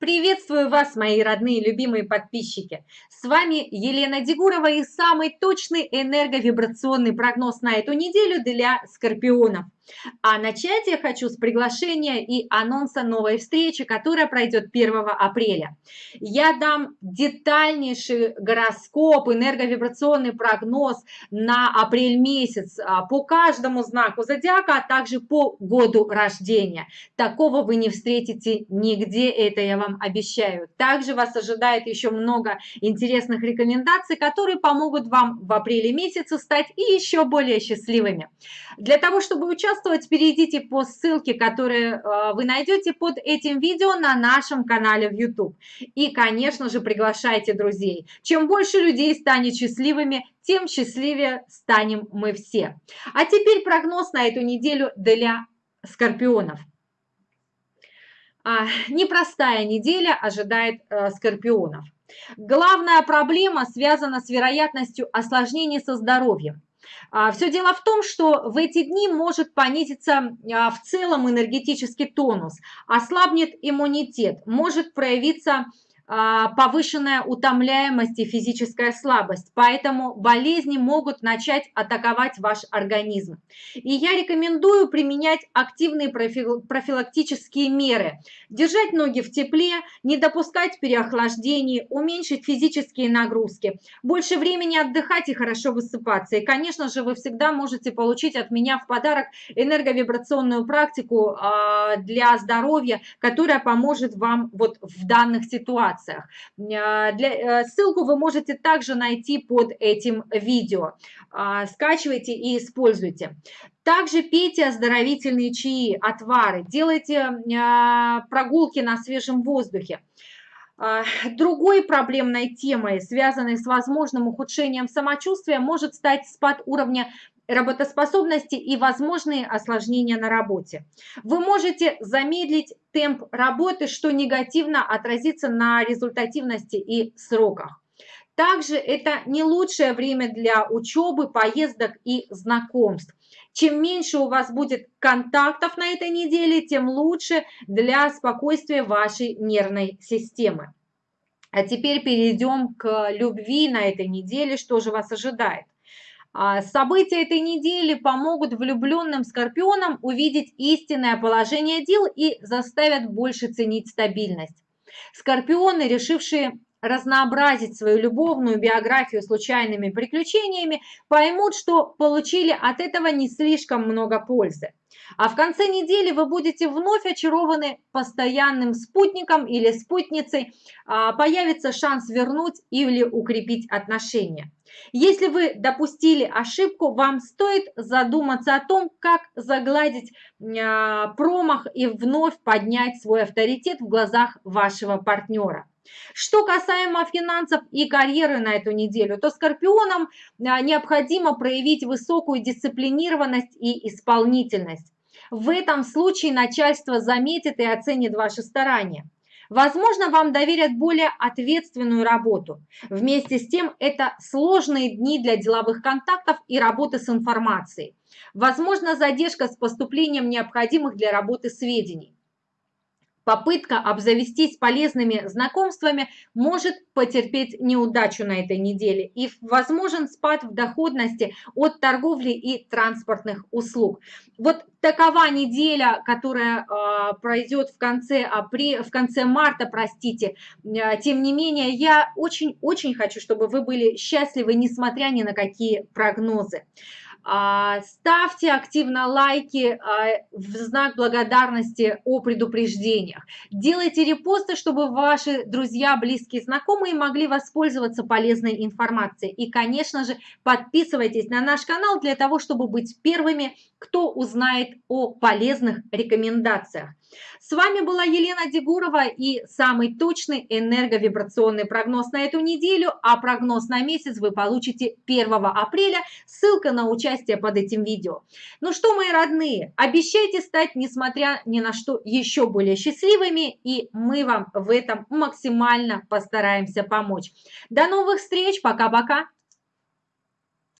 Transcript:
Приветствую вас, мои родные любимые подписчики. С вами Елена Дегурова и самый точный энерговибрационный прогноз на эту неделю для скорпионов. А начать я хочу с приглашения и анонса новой встречи, которая пройдет 1 апреля. Я дам детальнейший гороскоп, энерговибрационный прогноз на апрель месяц а, по каждому знаку зодиака, а также по году рождения. Такого вы не встретите нигде, это я вам обещаю. Также вас ожидает еще много интересных рекомендаций, которые помогут вам в апреле месяце стать еще более счастливыми. Для того, чтобы участвовать участвовать, перейдите по ссылке, которую э, вы найдете под этим видео на нашем канале в YouTube. И, конечно же, приглашайте друзей. Чем больше людей станет счастливыми, тем счастливее станем мы все. А теперь прогноз на эту неделю для скорпионов. А, непростая неделя ожидает э, скорпионов. Главная проблема связана с вероятностью осложнений со здоровьем. А, Все дело в том, что в эти дни может понизиться а, в целом энергетический тонус, ослабнет иммунитет, может проявиться повышенная утомляемость и физическая слабость, поэтому болезни могут начать атаковать ваш организм. И я рекомендую применять активные профилактические меры, держать ноги в тепле, не допускать переохлаждений, уменьшить физические нагрузки, больше времени отдыхать и хорошо высыпаться. И, конечно же, вы всегда можете получить от меня в подарок энерговибрационную практику а, для здоровья, которая поможет вам вот в данных ситуациях ситуациях. А, для, э, ссылку вы можете также найти под этим видео. А, скачивайте и используйте. Также пейте оздоровительные чаи, отвары, делайте прогулки на свежем воздухе. Другой проблемной темой, связанной с возможным ухудшением самочувствия, может стать спад уровня работоспособности и возможные осложнения на работе. Вы можете замедлить темп работы, что негативно отразится на результативности и сроках. Также это не лучшее время для учебы, поездок и знакомств. Чем меньше у вас будет контактов на этой неделе, тем лучше для спокойствия вашей нервной системы. А теперь перейдем к любви на этой неделе, что же вас ожидает. А, события этой недели помогут влюбленным скорпионам увидеть истинное положение дел и заставят больше ценить стабильность. Скорпионы, решившие разнообразить свою любовную биографию случайными приключениями, поймут, что получили от этого не слишком много пользы. А в конце недели вы будете вновь очарованы постоянным спутником или спутницей, а, появится шанс вернуть или укрепить отношения. Если вы допустили ошибку, вам стоит задуматься о том, как загладить а, промах и вновь поднять свой авторитет в глазах вашего партнера. Что касаемо финансов и карьеры на эту неделю, то скорпионам а, необходимо проявить высокую дисциплинированность и исполнительность. В этом случае начальство заметит и оценит ваши старания. Возможно, вам доверят более ответственную работу. Вместе с тем, это сложные дни для деловых контактов и работы с информацией. Возможно, задержка с поступлением необходимых для работы сведений. Попытка обзавестись полезными знакомствами может потерпеть неудачу на этой неделе и возможен спад в доходности от торговли и транспортных услуг. Вот такова неделя, которая э, пройдет в конце, апреля, в конце марта, простите. Э, тем не менее, я очень-очень хочу, чтобы вы были счастливы, несмотря ни на какие прогнозы. А, ставьте активно лайки а, в знак благодарности о предупреждениях. Делайте репосты, чтобы ваши друзья, близкие, знакомые могли воспользоваться полезной информацией. И, конечно же, подписывайтесь на наш канал для того, чтобы быть первыми, кто узнает о полезных рекомендациях. С вами была Елена Дегурова и самый точный энерговибрационный прогноз на эту неделю, а прогноз на месяц вы получите 1 апреля. Ссылка на участие под этим видео. Ну что, мои родные, обещайте стать, несмотря ни на что, еще более счастливыми, и мы вам в этом максимально постараемся помочь. До новых встреч, пока-пока!